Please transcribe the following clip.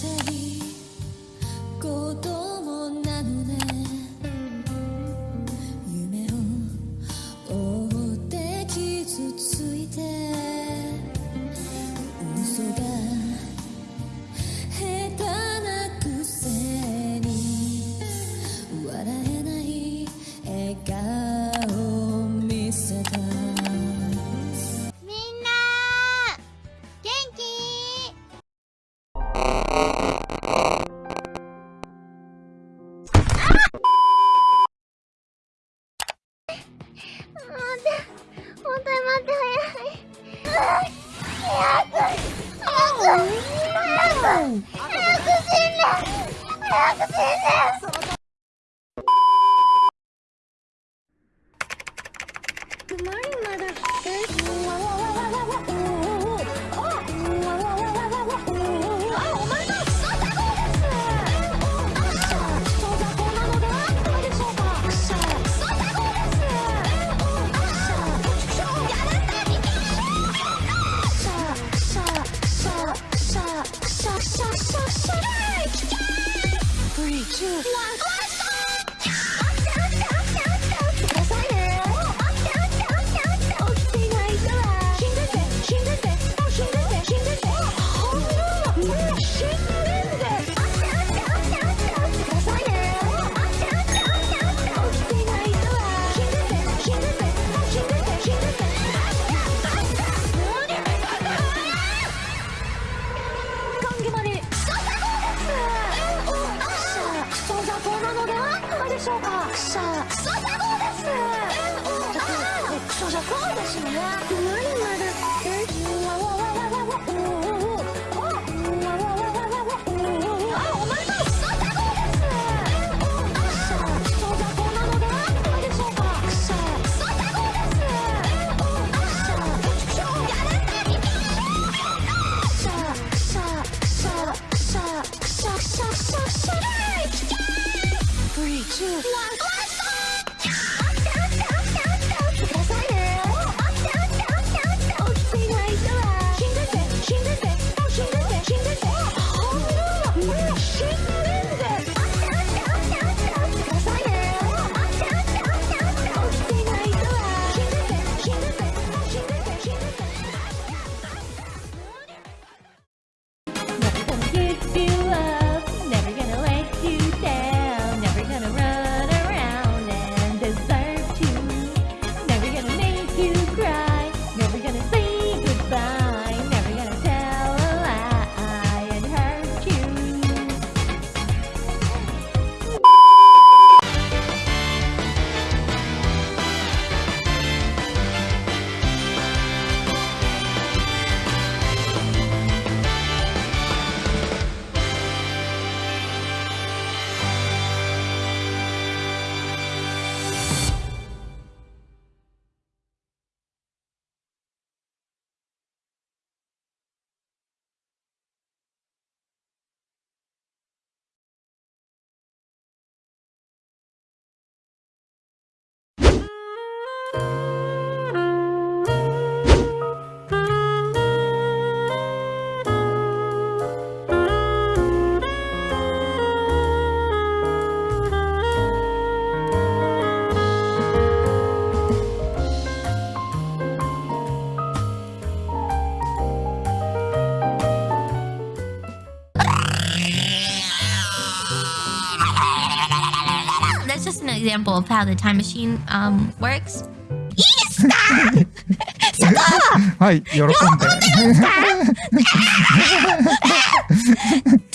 たり言葉 아구 빌라 아구 빌라 Two. One. しょうかクソクソ砂ですえクですね。何まだ an example of how the time machine um, works? いいで。すか